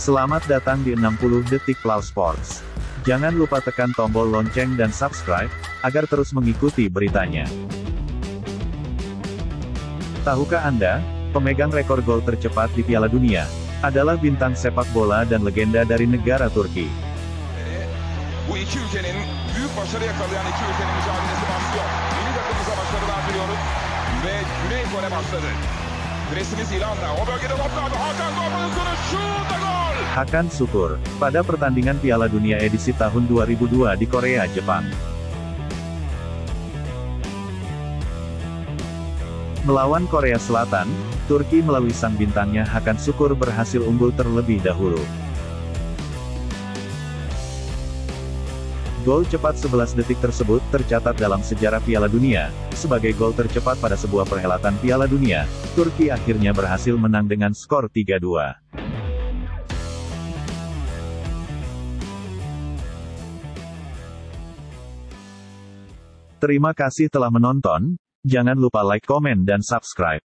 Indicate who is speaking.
Speaker 1: Selamat datang di 60 Detik Plow Sports. Jangan lupa tekan tombol lonceng dan subscribe, agar terus mengikuti beritanya. Tahukah Anda, pemegang rekor gol tercepat di Piala Dunia, adalah bintang sepak bola dan legenda dari negara Turki.
Speaker 2: Ve Güney. O bölgede top kaldı. Hakan
Speaker 1: Hakan Sukur, pada pertandingan Piala Dunia edisi tahun 2002 di Korea, Jepang. Melawan Korea Selatan, Turki melalui sang bintangnya Hakan Sukur berhasil unggul terlebih dahulu. Gol cepat 11 detik tersebut tercatat dalam sejarah Piala Dunia, sebagai gol tercepat pada sebuah perhelatan Piala Dunia, Turki akhirnya berhasil menang dengan skor 3-2. Terima kasih telah menonton, jangan lupa like, komen dan subscribe.